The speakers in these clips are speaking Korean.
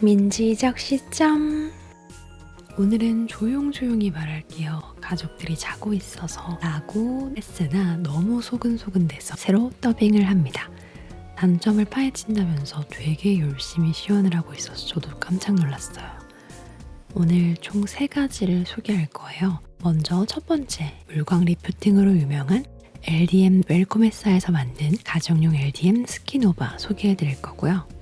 민지적 시점 오늘은 조용조용히 말할게요. 가족들이 자고 있어서 라고 했으나 너무 소근소근 돼서 새로 더빙을 합니다. 단점을 파헤친다면서 되게 열심히 시연을 하고 있어서 저도 깜짝 놀랐어요. 오늘 총 세 가지를 소개할 거예요. 먼저 첫 번째, 물광 리프팅으로 유명한 LDM 웰코메사에서 만든 가정용 LDM 스키노바 소개해 드릴 거고요.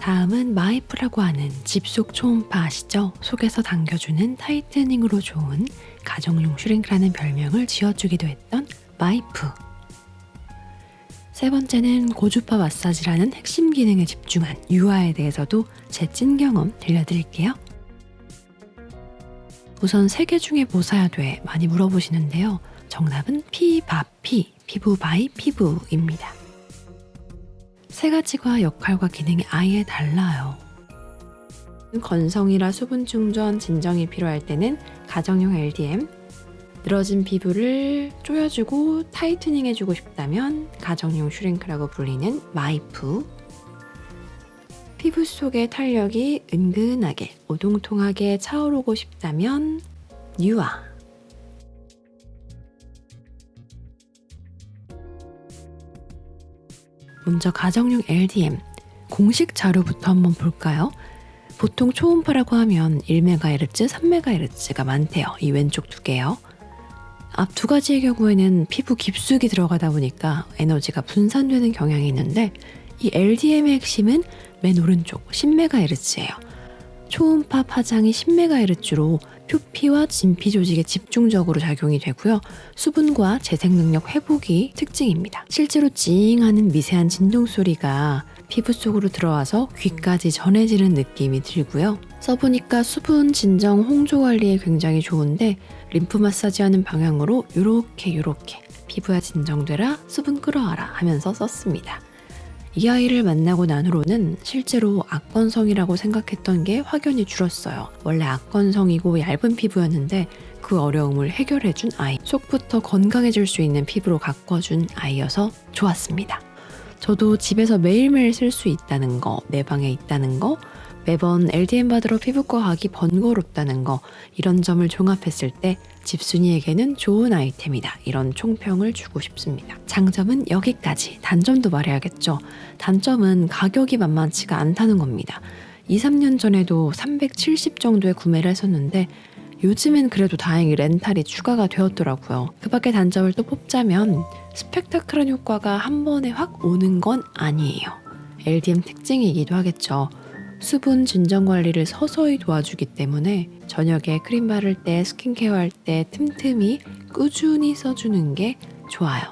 다음은 마이프라고 하는 집속 초음파 아시죠? 속에서 당겨주는 tightening으로 좋은 가정용 슈링크라는 별명을 지어주기도 했던 마이프. 세 번째는 고주파 마사지라는 핵심 기능에 집중한 뉴아에 대해서도 제 찐 경험 들려드릴게요. 우선 세 개 중에 뭐 사야 돼? 많이 물어보시는데요. 정답은 피바피, 피부 by 피부입니다. 세 가지가 역할과 기능이 아예 달라요. 건성이라 수분 충전, 진정이 필요할 때는 가정용 LDM, 늘어진 피부를 조여주고 tightening 해주고 싶다면 가정용 슈링크라고 불리는 마이프, 피부 속의 탄력이 은근하게 오동통하게 차오르고 싶다면 뉴아, 먼저 가정용 LDM 공식 자료부터 한번 볼까요? 보통 초음파라고 하면 1MHz, 3MHz가 많대요. 이 왼쪽 두 개요. 앞 두 가지의 경우에는 피부 깊숙이 들어가다 보니까 에너지가 분산되는 경향이 있는데 이 LDM의 핵심은 맨 오른쪽 10MHz예요. 초음파 파장이 10MHz로 표피와 진피 조직에 집중적으로 작용이 되고요. 수분과 재생 능력 회복이 특징입니다. 실제로 찡하는 미세한 진동 소리가 피부 속으로 들어와서 귀까지 전해지는 느낌이 들고요. 써보니까 수분 진정 홍조 관리에 굉장히 좋은데 림프 마사지 하는 방향으로 요렇게 요렇게 피부야 진정되라 수분 끌어와라 하면서 썼습니다. 이 아이를 만나고 난 후로는 실제로 악건성이라고 생각했던 게 확연히 줄었어요. 원래 악건성이고 얇은 피부였는데 그 어려움을 해결해준 아이. 속부터 건강해질 수 있는 피부로 가꿔준 아이여서 좋았습니다. 저도 집에서 매일매일 쓸 수 있다는 거, 내 방에 있다는 거, 매번 LDM 받으러 피부과 가기 번거롭다는 거, 이런 점을 종합했을 때 집순이에게는 좋은 아이템이다. 이런 총평을 주고 싶습니다. 장점은 여기까지. 단점도 말해야겠죠. 단점은 가격이 만만치가 않다는 겁니다. 2, 3년 전에도 370 정도에 구매를 했었는데 요즘엔 그래도 다행히 렌탈이 추가가 되었더라고요. 그 밖에 단점을 또 뽑자면 스펙타클한 효과가 한 번에 확 오는 건 아니에요. LDM 특징이기도 하겠죠. 수분 진정 관리를 서서히 도와주기 때문에 저녁에 크림 바를 때 스킨케어 할 때 틈틈이 꾸준히 써주는 게 좋아요.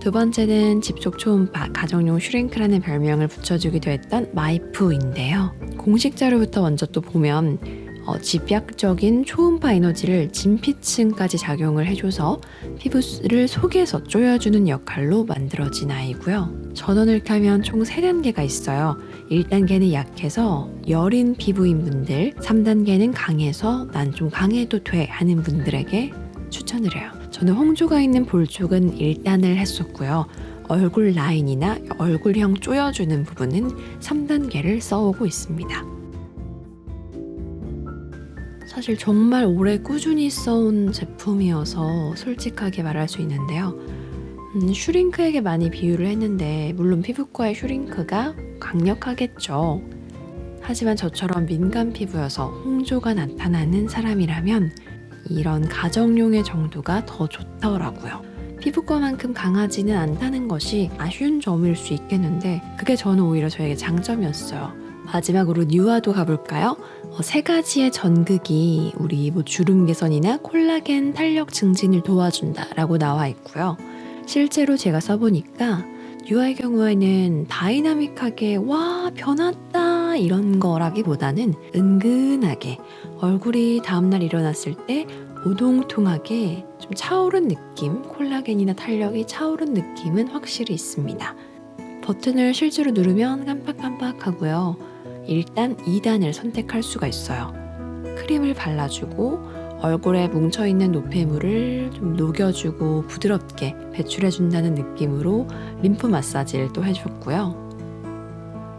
두 번째는 집속 초음파 가정용 슈링크라는 별명을 붙여주기도 했던 마이프인데요. 공식 자료부터 먼저 또 보면 어, 집약적인 초음파 에너지를 진피층까지 작용을 해줘서 피부를 속에서 조여주는 역할로 만들어진 아이고요. 전원을 켜면 총 3단계가 있어요. 1단계는 약해서 여린 피부인 분들, 3단계는 강해서 난 좀 강해도 돼 하는 분들에게 추천을 해요. 저는 홍조가 있는 볼 쪽은 1단을 했었고요. 얼굴 라인이나 얼굴형 조여주는 부분은 3단계를 써오고 있습니다. 사실 정말 오래 꾸준히 써온 제품이어서 솔직하게 말할 수 있는데요. 음, 슈링크에게 많이 비유를 했는데 물론 피부과의 슈링크가 강력하겠죠. 하지만 저처럼 민감 피부여서 홍조가 나타나는 사람이라면 이런 가정용의 정도가 더 좋더라고요. 피부과만큼 강하지는 않다는 것이 아쉬운 점일 수 있겠는데 그게 저는 오히려 저에게 장점이었어요. 마지막으로 뉴아도 가볼까요? 어, 세 가지의 전극이 우리 뭐 주름 개선이나 콜라겐 탄력 증진을 도와준다 라고 나와 있고요. 실제로 제가 써보니까 뉴아의 경우에는 다이나믹하게 와 변했다 이런 거라기보다는 은근하게 얼굴이 다음날 일어났을 때 오동통하게 좀 차오른 느낌, 콜라겐이나 탄력이 차오른 느낌은 확실히 있습니다. 버튼을 실제로 누르면 깜빡깜빡하고요. 일단 2단을 선택할 수가 있어요. 크림을 발라주고 얼굴에 뭉쳐있는 노폐물을 좀 녹여주고 부드럽게 배출해준다는 느낌으로 림프 마사지를 또 해줬고요.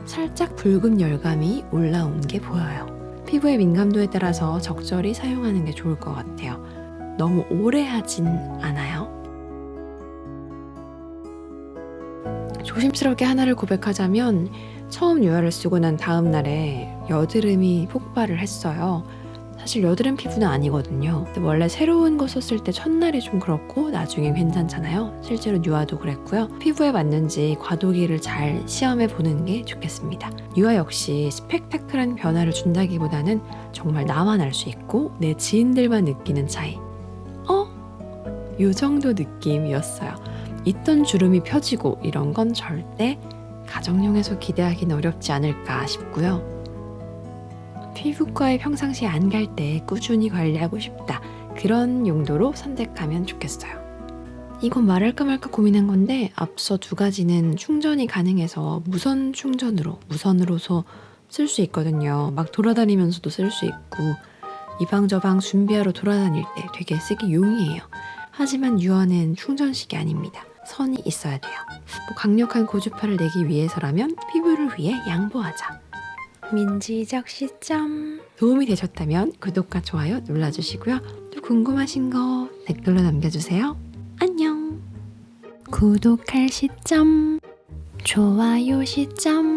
살짝 붉은 열감이 올라온 게 보여요. 피부의 민감도에 따라서 적절히 사용하는 게 좋을 것 같아요. 너무 오래 하진 않아요. 조심스럽게 하나를 고백하자면 처음 유화를 쓰고 난 다음 날에 여드름이 폭발을 했어요. 사실 여드름 피부는 아니거든요. 원래 새로운 거 썼을 때 첫날이 좀 그렇고 나중엔 괜찮잖아요. 실제로 유화도 그랬고요. 피부에 맞는지 과도기를 잘 시험해 보는 게 좋겠습니다. 유화 역시 스펙타클한 변화를 준다기보다는 정말 나만 알 수 있고 내 지인들만 느끼는 차이. 어? 요 정도 느낌이었어요. 있던 주름이 펴지고 이런 건 절대 가정용에서 기대하기는 어렵지 않을까 싶고요. 피부과에 평상시에 안갈 때 꾸준히 관리하고 싶다. 그런 용도로 선택하면 좋겠어요. 이건 말할까 말까 고민한 건데 앞서 두 가지는 충전이 가능해서 무선 충전으로 무선으로서 쓸 수 있거든요. 막 돌아다니면서도 쓸 수 있고 이방저방 준비하러 돌아다닐 때 되게 쓰기 용이해요. 하지만 유언은 충전식이 아닙니다. 선이 있어야 돼요. 뭐 강력한 고주파를 내기 위해서라면 피부를 위해 양보하자. 민지적 시점 도움이 되셨다면 구독과 좋아요 눌러주시고요. 또 궁금하신 거 댓글로 남겨주세요. 안녕. 구독할 시점, 좋아요 시점.